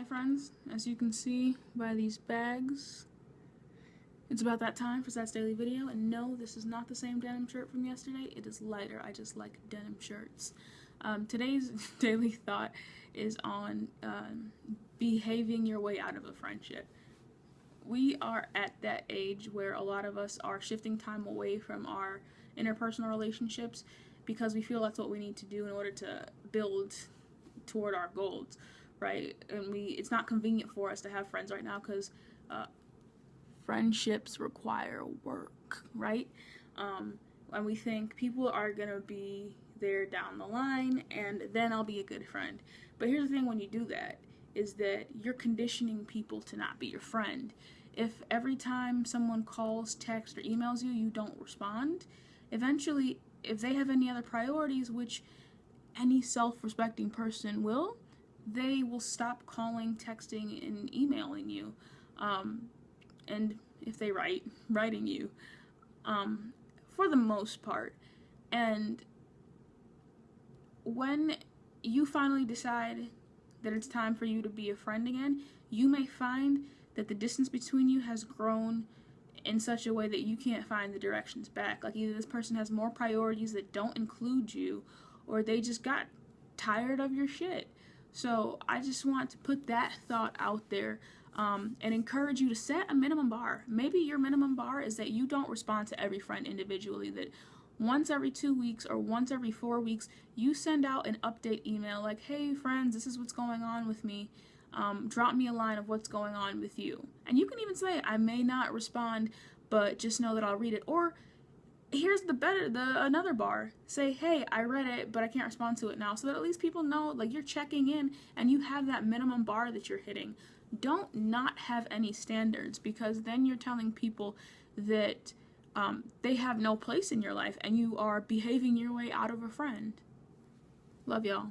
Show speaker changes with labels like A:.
A: Hey friends, as you can see by these bags, it's about that time for Sat's daily video, and no, this is not the same denim shirt from yesterday. It is lighter. I just like denim shirts. Um, today's daily thought is on um, behaving your way out of a friendship. We are at that age where a lot of us are shifting time away from our interpersonal relationships because we feel that's what we need to do in order to build toward our goals right? And we it's not convenient for us to have friends right now because uh, friendships require work, right? Um, and we think people are gonna be there down the line, and then I'll be a good friend. But here's the thing: when you do that, is that you're conditioning people to not be your friend. If every time someone calls, texts, or emails you, you don't respond, eventually, if they have any other priorities, which any self-respecting person will, they will stop calling, texting, and emailing you. Um, and if they write, writing you, um, for the most part. And when you finally decide that it's time for you to be a friend again, you may find that the distance between you has grown in such a way that you can't find the directions back. Like either this person has more priorities that don't include you, or they just got tired of your shit. So I just want to put that thought out there um, and encourage you to set a minimum bar. Maybe your minimum bar is that you don't respond to every friend individually, that once every two weeks or once every four weeks, you send out an update email like, hey friends, this is what's going on with me. Um, drop me a line of what's going on with you. And you can even say, I may not respond, but just know that I'll read it. Or here's the better the another bar. Say hey i read it but i can't respond to it now. So that at least people know like you're checking in and you have that minimum bar that you're hitting. Don't not have any standards because then you're telling people that um, they have no place in your life and you are behaving your way out of a friend. Love y'all